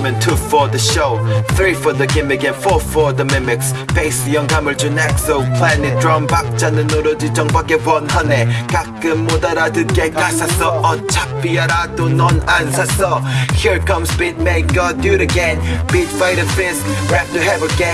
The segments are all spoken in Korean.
One for the basement, two for the show Three for the gimmick and four for the mimics 베이스 영감을 준 exoplanet 드럼 박자는 오로지 정박의 원하네 가끔 못 알아듣게 가사 써 어차피 알아도 넌 안 샀어 Here comes beat maker do it again Beat fighter fist 랩도 해볼게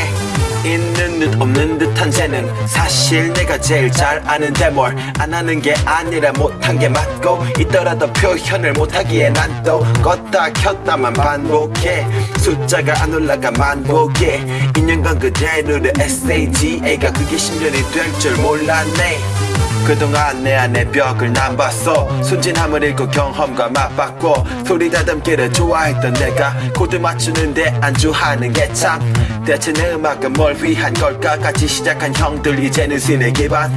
있는 듯 없는 듯한 재능. 사실 내가 제일 잘 아는데 뭘 안 하는 게 아니라 못한 게 맞고 있더라도 표현을 못하기에 난 또 껐다 켰다만 반복해. 숫자가 안 올라가 만복해. 인연관 그대로의 SAGA가 그게 10년이 될 줄 몰랐네 그동안 내 안에 벽을 난 봤어. 순진함을 잃고 경험과 맞받고 소리 다듬기를 좋아했던 내가 코드 맞추는데 안주하는 게 참 대체 내 음악은 뭘 위한 걸까? 같이 시작한 형들 이제는 신의 기반.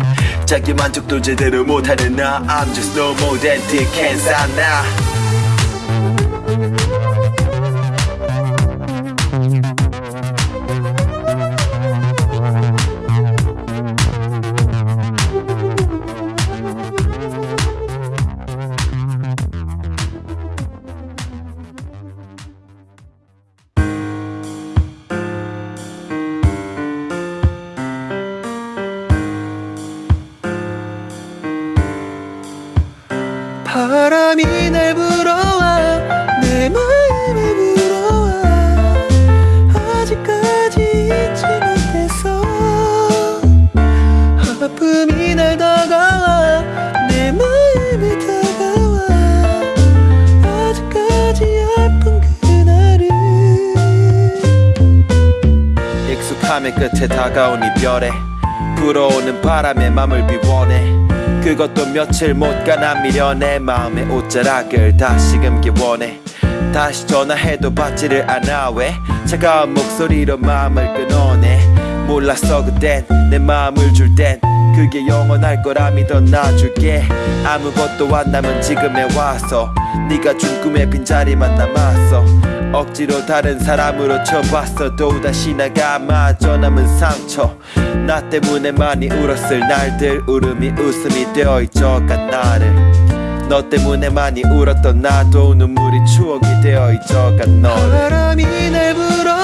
자기 만족도 제대로 못하는 나. I'm just no more than Dick and Sana 익숙함의 끝에 다가온 이별에 불어오는 바람에 맘을 비워내. 그것도 며칠 못 가나 미련해. 마음의 옷자락을 다시금 기 원해. 다시 전화해도 받지를 않아. 왜? 차가운 목소리로 마음을 끊어내. 몰랐어 그땐. 내 마음을 줄 땐. 그게 영원할 거라 믿어 놔줄게. 아무것도 안 남은 지금에 와서 네가 준 꿈의 빈자리만 남았어 억지로 다른 사람으로 쳐봤어. 또다시 나가 마저 남은 상처. 나 때문에 많이 울었을 날들 울음이 웃음이 되어 잊어간 나를. 너 때문에 많이 울었던 나도 눈물이 추억이 되어 잊어간 너를. 바람이 날 불어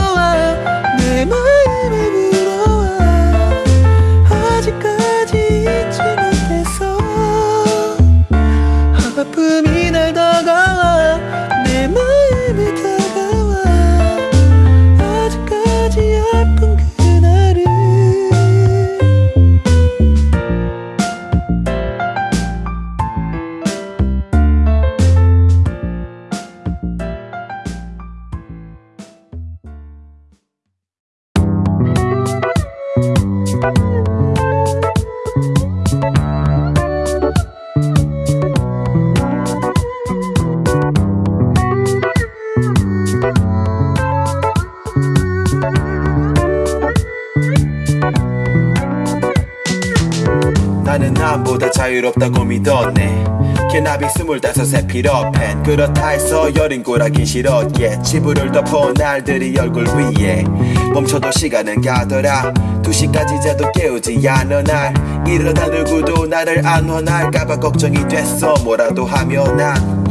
나는 남보다 자유롭다고 믿었네. 개나비 스물다섯에 필요팬 그렇다 해서 여린 꼬라긴 싫었기에 치부를 덮어 날들이 얼굴 위에 멈춰도 시간은 가더라. 두 시까지 자도 깨우지 않아 날. 이러다 누구도 나를 안 원할까봐 걱정이 됐어. 뭐라도 하면 난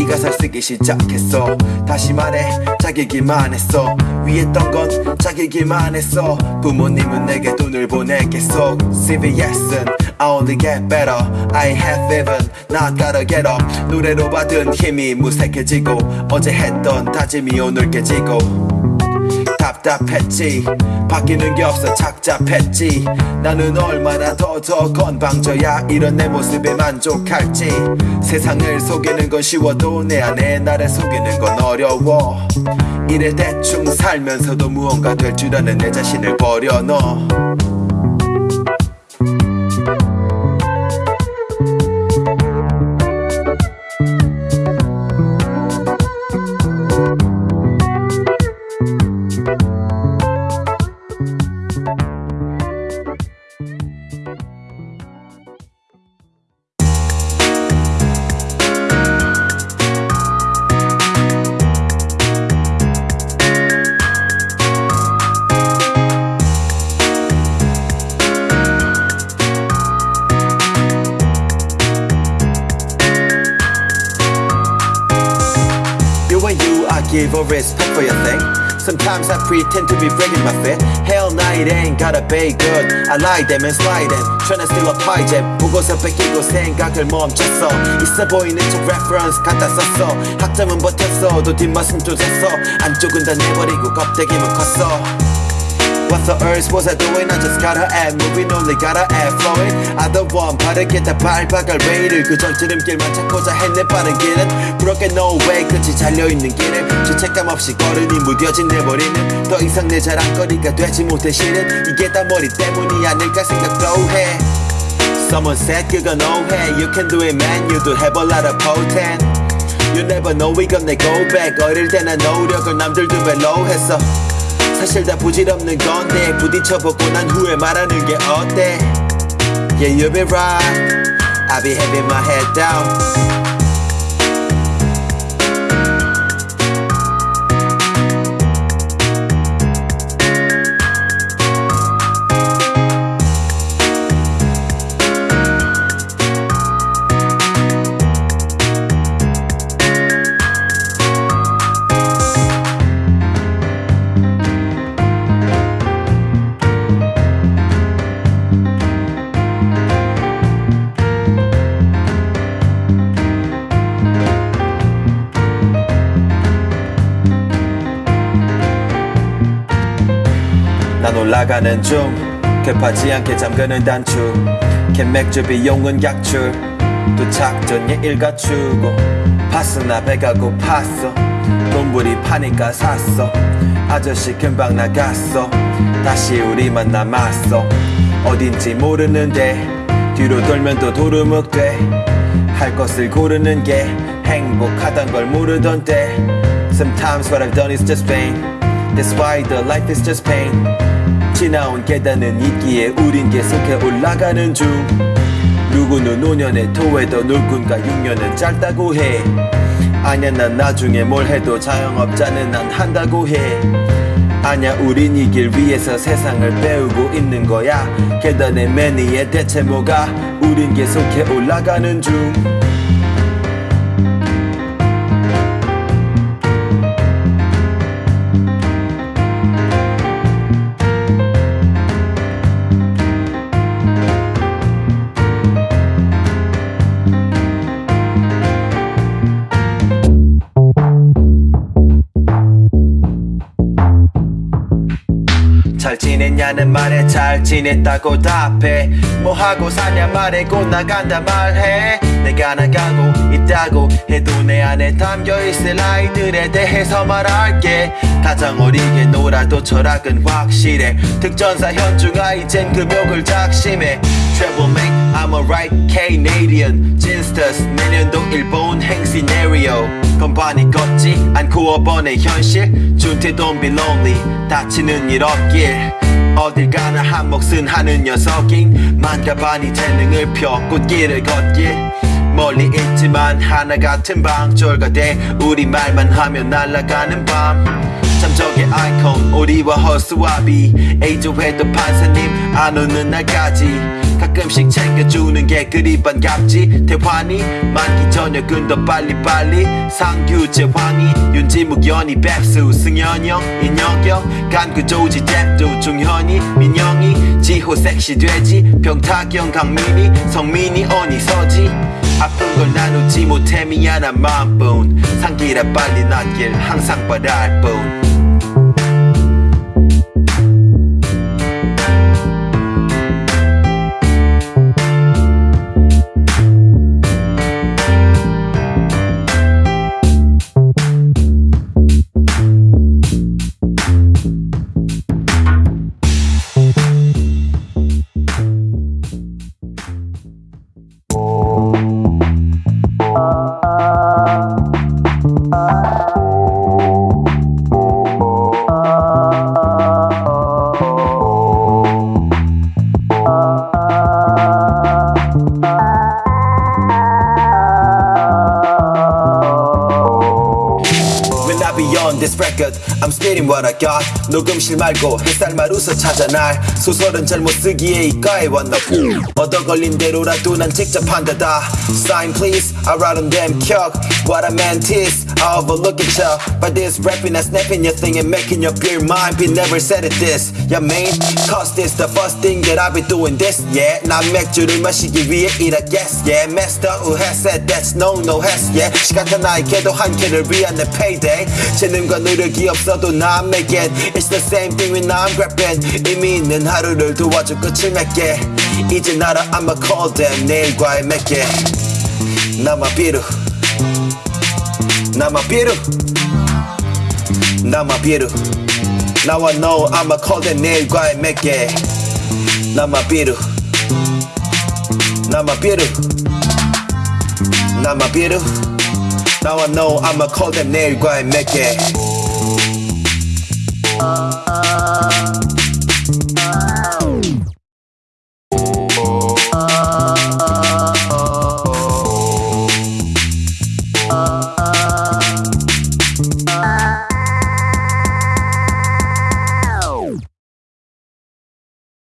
이 가사를 쓰기 시작했어. 다시 말해 자기기만 했어. 위했던 건 자기기만 했어. 부모님은 내게 돈을 보내겠어. CVS은 I only get better. I have even not gotta get up. 노래로 받은 힘이 무색해지고 어제 했던 다짐이 오늘 깨지고. 답답했지 바뀌는 게 없어. 착잡했지. 나는 얼마나 더 더 건방져야 이런 내 모습에 만족할지. 세상을 속이는 건 쉬워도 내 안에 나를 속이는 건 어려워. 이래 대충 살면서도 무언가 될 줄 아는 내 자신을 버려 너. give respect for your thing. Sometimes I pretend to be breaking my fit. Hell nah, it ain't gotta be good. I lie them and slide them. Tryna steal a pie jet. 보고서 뺏기고 생각을 멈췄어. 있어 보이는 척 reference 갖다 썼어. 학점은 버텼어. 또 뒷맛은 쫓았어. 안쪽은 다 내버리고 껍데기만 컸어. What the earth was I doing? I just gotta add moving only gotta add flowing I don't want 바르게 다 밟아갈 레일을 그전 지름길만 찾고자 했네 빠른 길은 그렇게 no way 끝이 잘려있는 길을 죄책감 없이 걸으니 무뎌진 내 머리는 더 이상 내 자랑거리가 되지 못해 실은 이게 다 머리 때문이 아닐까 생각도 해 Someone said 그건 오해 You can do it man You do have a lot of potent You never know 이건 내 go back 어릴 때 난 노력을 남들도 별로 했어 사실 다 부질없는 건데 부딪혀보고 난 후에 말하는 게 어때 Yeah you be right I be having my head down 난 올라가는 중. 급하지 않게 잠그는 단추. 캔맥주 비용은 약출. 도착 전에 일 갖추고. 파스나 배가 고팠어. 돈불이 파니까 샀어. 아저씨 금방 나갔어. 다시 우리만 남았어. 어딘지 모르는데 뒤로 돌면 또 도루묵돼. 할 것을 고르는 게 행복하단 걸 모르던데. Sometimes what I've done is just pain That's why the life is just pain. 지나온 계단은 있기에 우린 계속해 올라가는 중. 누구는 5년에 토해도 놀군가 6년은 짧다고 해. 아냐 난 나중에 뭘 해도 자영업자는 난 한다고 해. 아냐 우린 이 길 위에서 세상을 배우고 있는 거야. 계단의 맨 위에 대체 뭐가? 우린 계속해 올라가는 중 잘 지냈냐는 말에 잘 지냈다고 답해. 뭐 하고 사냐 말해 곧 나간다 말해. 내가 나가고 있다고 해도 내 안에 담겨있을 아이들에 대해서 말할게. 가장 어리게 놀아도 철학은 확실해. 특전사 현중아 이젠 금욕을 작심해. Travel make I'm a right Canadian. 진스터스 내년도 일본 행 시 네리오. 건반이 걷지 않고 어번의 현실. 준태 don't be lonely. 다치는 일 없길 어딜 가나 한 몫은 하는 녀석인 만가반이 재능을 펴 꽃길을 걷길 멀리 있지만 하나 같은 방졸가 돼 우리 말만 하면 날아가는 밤. 참적의 아이콘 우리와 허수아비. A조회도 판사님 안 오는 날까지 가끔씩 챙겨주는 게 그리 반갑지. 대환이 만기 저녁은 더 빨리빨리. 상규 제황이 윤지묵 연희 뱁수 승현영 인혁영 간구 조지 잽도 중현이 민영이 지호 섹시 돼지 병탁영 강민이 성민이 언니 서지. 아픈 걸 나누지 못해 미안한 마음뿐. 상기라 빨리 낫길 항상 바랄 뿐 this record I'm spitting what I got 녹음실 말고 햇살 마루서 찾아 날 소설은 잘못 쓰기에 이과에 왔나 보 얻어 걸린 대로라도 난 직접 한다다 Sign please I write on them 격 What I meant is I overlook it ya By this rapping and snapping your thing and making up your mind Be never said it this Yeah man Cause this the first thing that I be doing this Yeah 난 맥주를 마시기 위해 일하겠어 Yeah master who has said that's no no has Yeah 시간 다 나에게도 한 캔을 위한 내 payday 재능과 노력이 없어도 난 make it It's the same thing when I'm grabbing 의미 있는 하루를 도와줘 끝을 맺게 이제 나라 I'ma call them 내일과의 맺게 나만 비루 not my Peter. My Peter. Now I know I'ma call the name guy make it. Not my Peter. My Peter. My Peter. Now I know I'ma call the name guy make it.